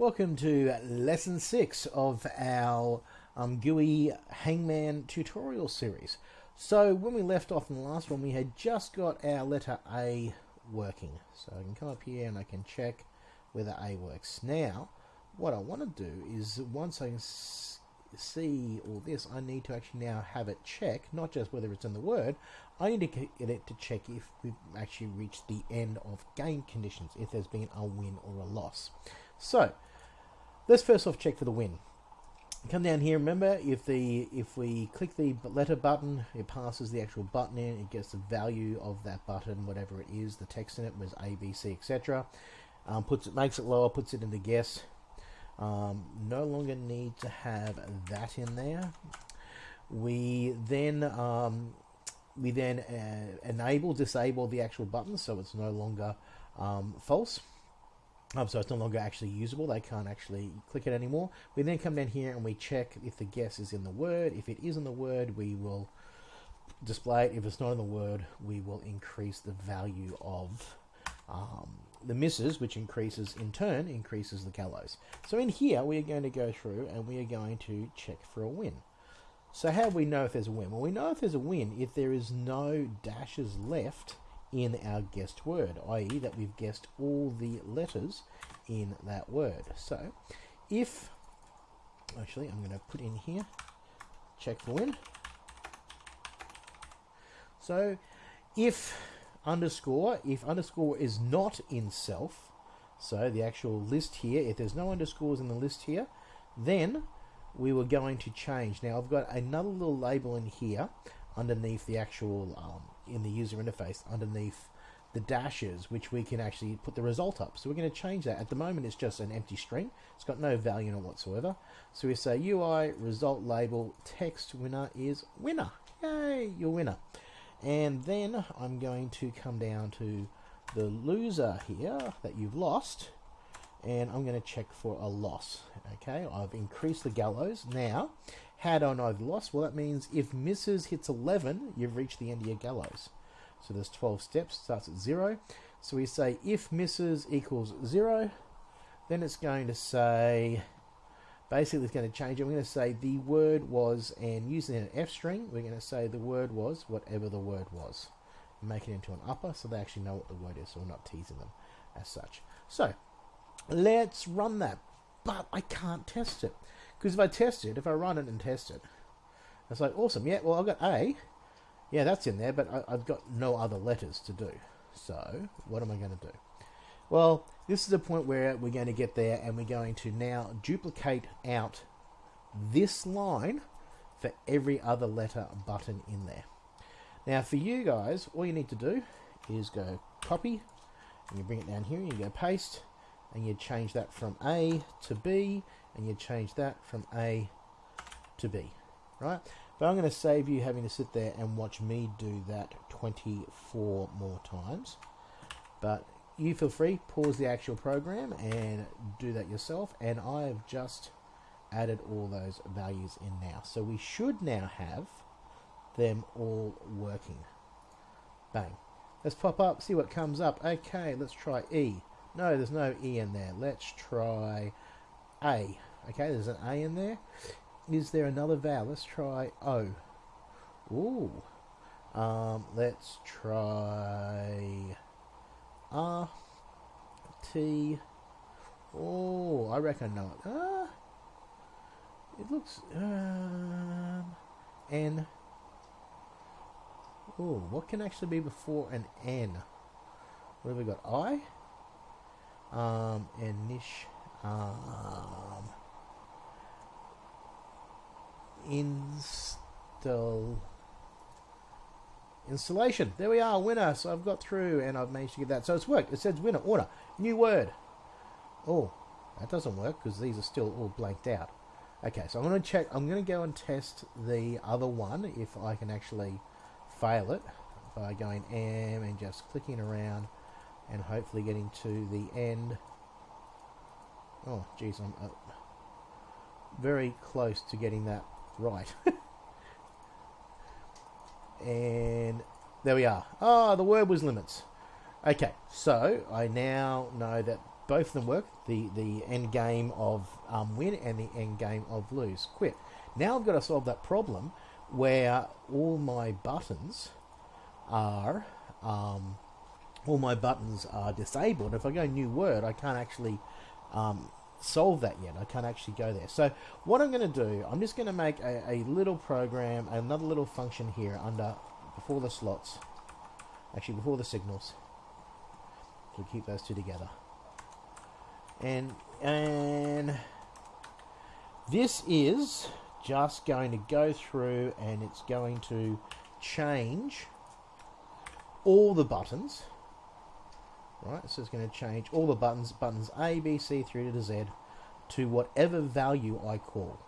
Welcome to lesson six of our um, GUI Hangman tutorial series. So when we left off in the last one, we had just got our letter A working. So I can come up here and I can check whether A works. Now, what I want to do is once I see all this, I need to actually now have it check, not just whether it's in the word, I need to get it to check if we've actually reached the end of game conditions, if there's been a win or a loss. So, let's first off check for the win. Come down here, remember, if the if we click the letter button, it passes the actual button in, it gets the value of that button, whatever it is, the text in it was A, B, C, etc. Um, puts it, makes it lower, puts it in the guess. Um, no longer need to have that in there. We then um, we then uh, enable, disable the actual button so it's no longer um, false. Um, so it's no longer actually usable. They can't actually click it anymore. We then come down here and we check if the guess is in the word. If it is in the word, we will display it. If it's not in the word, we will increase the value of um, the misses, which increases in turn increases the gallows. So in here, we are going to go through and we are going to check for a win. So how do we know if there's a win? Well, we know if there's a win if there is no dashes left in our guessed word, i.e. that we've guessed all the letters in that word. So if, actually I'm going to put in here, check for win. So if underscore, if underscore is not in self, so the actual list here, if there's no underscores in the list here, then we were going to change. Now I've got another little label in here underneath the actual um, in the user interface underneath the dashes which we can actually put the result up. So we're going to change that. At the moment it's just an empty string. It's got no value in it whatsoever. So we say UI result label text winner is winner. Yay your winner. And then I'm going to come down to the loser here that you've lost and I'm going to check for a loss. Okay I've increased the gallows. Now I know the loss well that means if misses hits 11 you've reached the end of your gallows. So there's 12 steps starts at 0 so we say if misses equals 0 then it's going to say basically it's going to change it. We're going to say the word was and using an F string we're going to say the word was whatever the word was. Make it into an upper so they actually know what the word is so we're not teasing them as such. So Let's run that. But I can't test it. Because if I test it, if I run it and test it, it's like, awesome. Yeah, well, I've got A. Yeah, that's in there, but I, have got no other letters to do. So, what am I going to do? Well, this is the point where we're going to get there and we're going to now duplicate out this line for every other letter button in there. Now, for you guys, all you need to do is go copy, and you bring it down here, and you go paste, and you change that from A to B and you change that from A to B right? But I'm going to save you having to sit there and watch me do that 24 more times. But you feel free pause the actual program and do that yourself and I have just added all those values in now. So we should now have them all working. Bang. Let's pop up see what comes up. Okay let's try E. No, there's no E in there. Let's try A. Okay, there's an A in there. Is there another vowel? Let's try O. Ooh. Um, let's try R. T. Oh, I reckon not. Ah. It looks um, N. Oh, what can actually be before an N? What have we got? I um, and niche um, install installation. There we are, winner. So I've got through and I've managed to get that. So it's worked. It says winner, order, new word. Oh, that doesn't work because these are still all blanked out. Okay, so I'm going to check. I'm going to go and test the other one if I can actually fail it by going M and just clicking around and hopefully getting to the end. Oh, geez, I'm uh, very close to getting that right. and there we are. Oh, the word was limits. Okay, so I now know that both of them work. The the end game of um, win and the end game of lose quit. Now I've got to solve that problem where all my buttons are um, all my buttons are disabled. If I go new word, I can't actually um, solve that yet. I can't actually go there. So what I'm going to do, I'm just going to make a, a little program, another little function here under before the slots, actually before the signals, to keep those two together. And and this is just going to go through and it's going to change all the buttons right so it's going to change all the buttons buttons A B C through to Z to whatever value I call.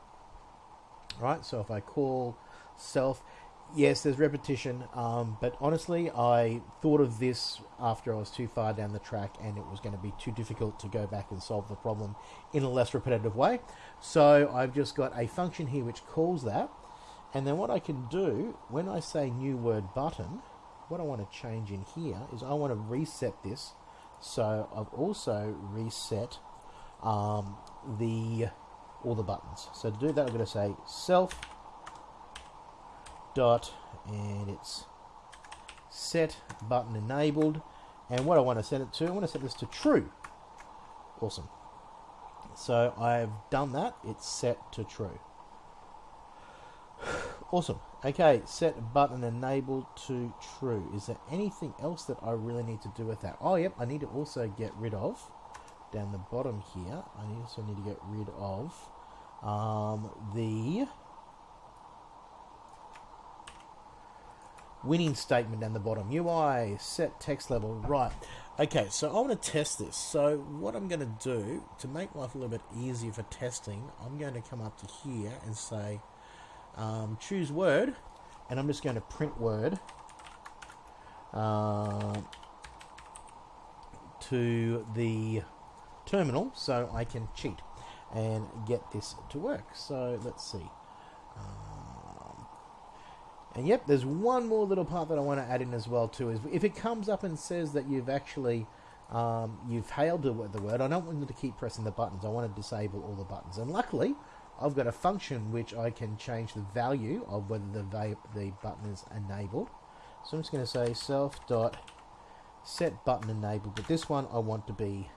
Right so if I call self yes there's repetition um, but honestly I thought of this after I was too far down the track and it was going to be too difficult to go back and solve the problem in a less repetitive way. So I've just got a function here which calls that and then what I can do when I say new word button what I want to change in here is I want to reset this so I've also reset um, the all the buttons. So to do that, I'm going to say self dot and it's set button enabled. And what I want to set it to, I want to set this to true. Awesome. So I've done that. It's set to true. Awesome. Okay, set button enabled to true. Is there anything else that I really need to do with that? Oh, yep, I need to also get rid of, down the bottom here, I also need to get rid of um, the winning statement down the bottom. UI, set text level, right. Okay, so I want to test this. So what I'm going to do, to make life a little bit easier for testing, I'm going to come up to here and say, um, choose word, and I'm just going to print word uh, to the terminal so I can cheat and get this to work. So let's see. Um, and yep, there's one more little part that I want to add in as well too. Is if it comes up and says that you've actually um, you've hailed the word, I don't want to keep pressing the buttons. I want to disable all the buttons. And luckily, I've got a function which I can change the value of whether the, the button is enabled. So I'm just going to say self dot set button enabled, but this one I want to be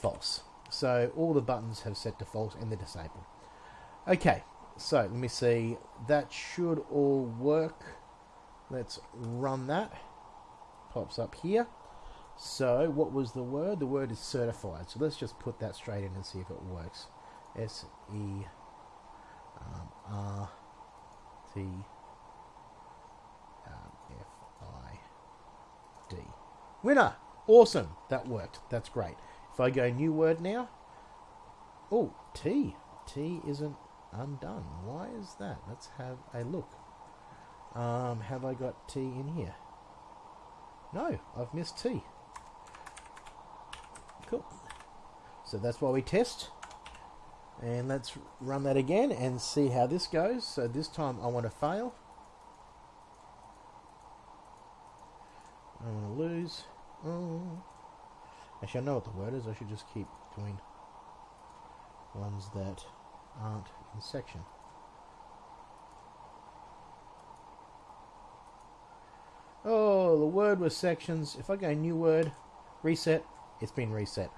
false. So all the buttons have set to false and they're disabled. Okay, so let me see. That should all work. Let's run that. Pops up here. So what was the word? The word is certified. So let's just put that straight in and see if it works. S E um, R T um, F I D. Winner! Awesome! That worked. That's great. If I go new word now, oh, T. T isn't undone. Why is that? Let's have a look. Um, have I got T in here? No, I've missed T. Cool. So that's why we test. And let's run that again and see how this goes. So this time I want to fail. I want to lose. Oh. Actually, I know what the word is. I should just keep doing ones that aren't in section. Oh, the word was sections. If I go new word, reset, it's been reset.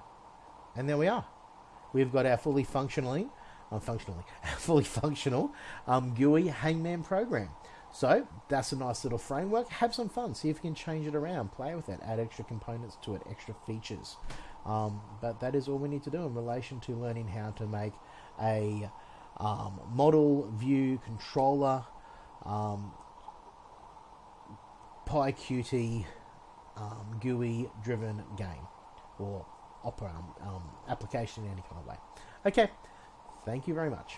And there we are we've got our fully functionally, um, functionally, fully functional um, GUI Hangman program. So that's a nice little framework. Have some fun. See if you can change it around. Play with it. Add extra components to it. Extra features. Um, but that is all we need to do in relation to learning how to make a um, model view controller um, PyQt um, GUI driven game or opera um, application in any kind of way. Okay, thank you very much.